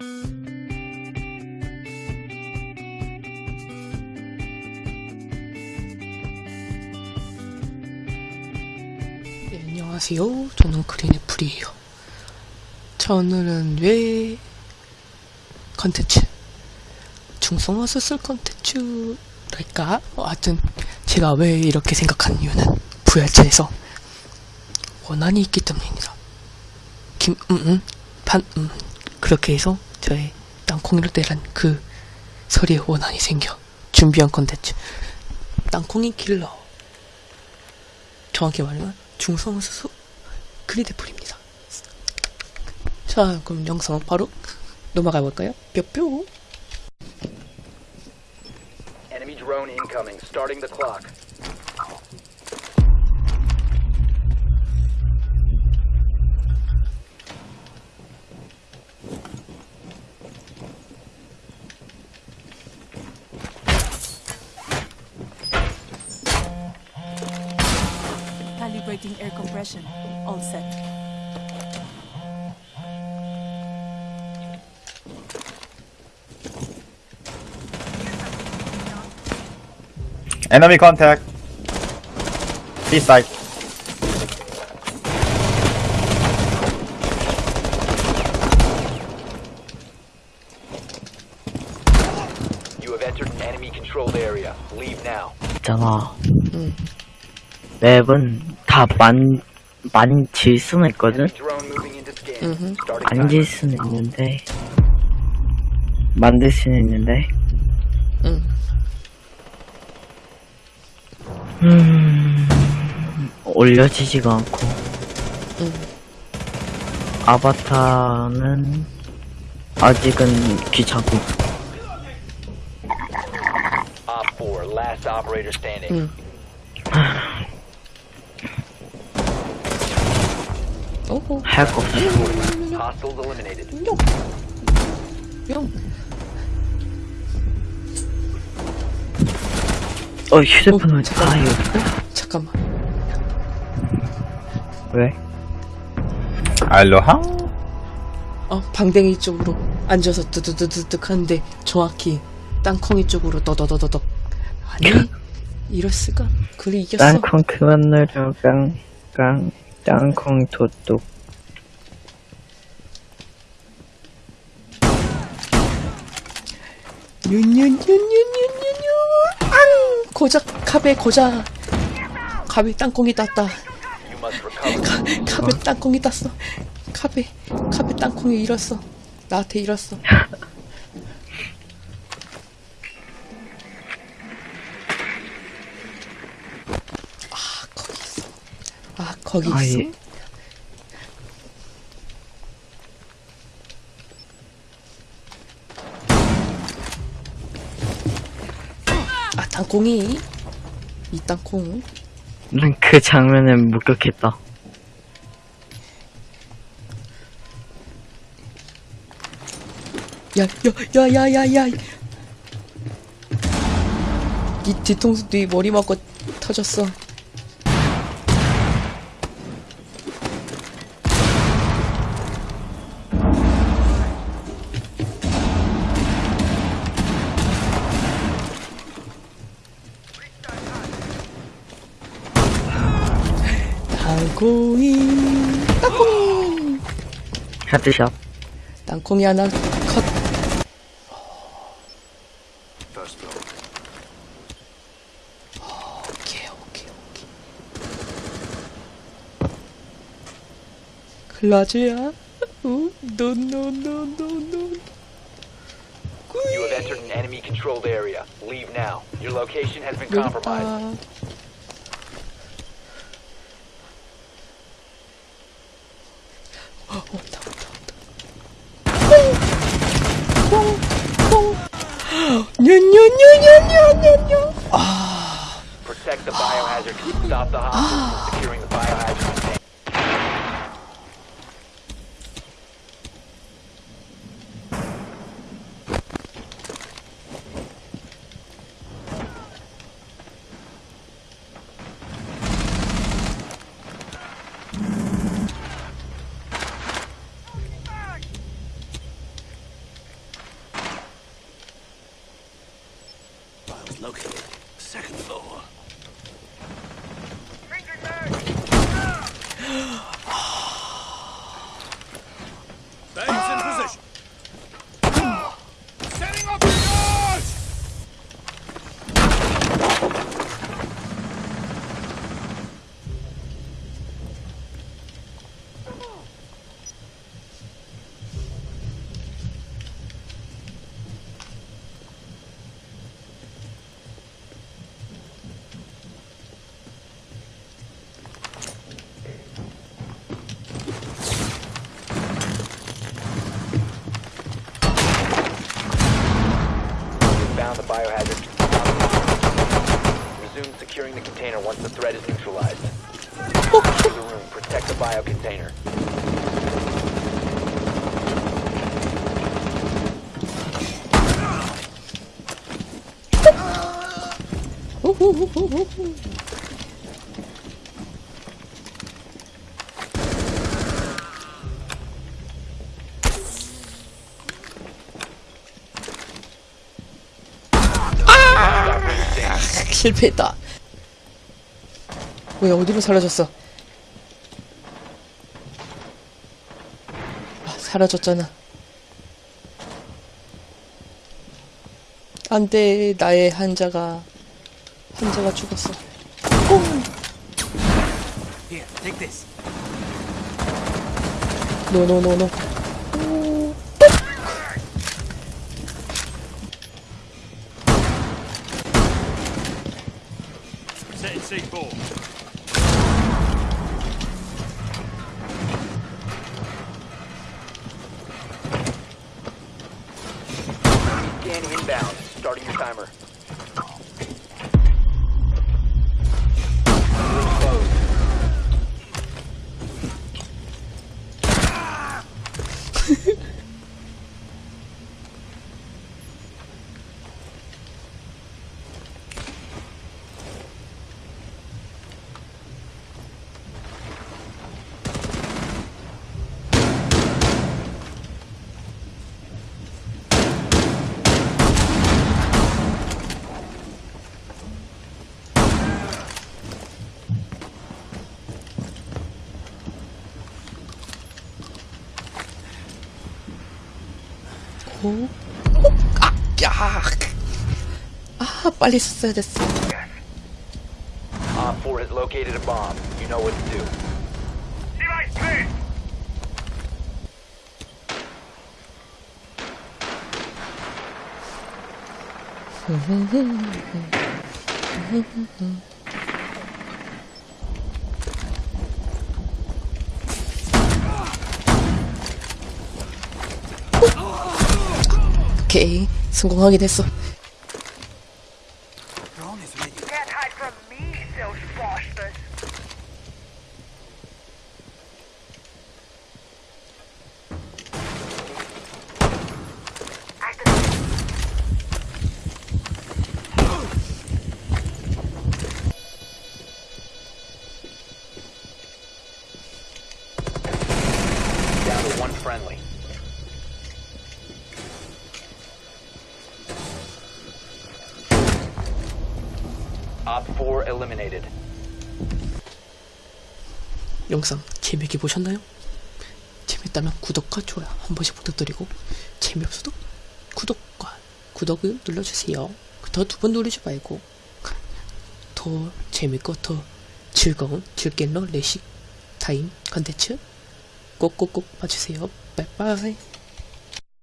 네, 안녕하세요. 저는 그린애플이에요. 자, 오늘은 왜 컨텐츠, 중성화수 쓸 컨텐츠랄까? 어, 하여튼, 제가 왜 이렇게 생각한 이유는 부활체에서 원한이 있기 때문입니다. 김, 음, 음, 반, 음. 그렇게 해서 땅콩이를 때란 그 설의 원한이 생겨 준비한 컨텐츠. 땅콩이 킬러. 정확히 말하면 중성수수 그리드풀입니다. 자, 그럼 영상 바로 넘어가 볼까요? 뿅뿅. Enemy drone incoming. Starting the clock. air compression. All set. Enemy contact. This side. You have entered an enemy controlled area. Leave now. Tell all. Seven. 다 만, 만질 수는 있거든? Enemy drone moving into scan. Mhm. Starting 안 timer. 질 수는 있는데, 만들 수는 있는데, 응. 음, 올려지지가 않고, 응. 아바타는 아직은 귀찮고, Op 4, last operator standing. 응. 오호. 할거 없어. Hostiles eliminated. 뿅. 뿅. 어, 휴대폰을, 잠깐. 아, 이거, 잠깐만. 왜? 알로하? 어, 방댕이 쪽으로 앉아서 뜨드드드득 하는데 정확히 땅콩이 쪽으로 떠더더더덕. 아니, 이럴 수가. 그리 이겼어. 땅콩 그만 넣으려, 깡, 깡, 땅콩 도둑. 뉴뉴뉴뉴뉴뉴뉴. 앙! 고작 갑에 고작 갑에 땅콩이 땄다. must recover. 갑에 땅콩이 땄어. 갑에 갑에 땅콩이 잃었어. 나한테 잃었어 거기 아, 있어. 예. 아 땅콩이. 이 땅콩. 난 그 장면에 목격했다. 야 야 야 야 야야. 이 뒤통수 뒤 머리 맞고 터졌어 땅콩이 땅콩이 헤드샷. 땅콩이 하나 컷 오케이 오케이 오케이 글라즈야 노노노노노 You have entered an enemy controlled area. Leave now. Your location has been compromised. 온다 온다 온다 콩 콩콩 냐냐냐냐냐냐냐 아 Protect the biohazard. Stop the hostiles from securing the biohazard biohazard. Resume securing the container once the threat is neutralized. The room. Protect the bio container. 실패했다. 뭐야, 어디로 사라졌어? 아, 사라졌잖아. 안 돼, 나의 한자가, 한자가 죽었어. This. 노노노노. C4. Scan inbound. Starting your timer. Closed. 아, 빨리 썼어야 됐어. Op 4 has located a bomb. You know what to do. 오케이. 성공하게 됐어. One friendly. Op 4 eliminated. 영상 재밌게 보셨나요? 재밌다면 구독과 좋아요 한 번씩 부탁드리고 재미없어도 구독과 구독을 눌러주세요. 더 두 번 누르지 말고 더 재밌고 더 즐거운 즐길러 레식 타임 컨텐츠 꼭꼭꼭 봐주세요. 빠이빠이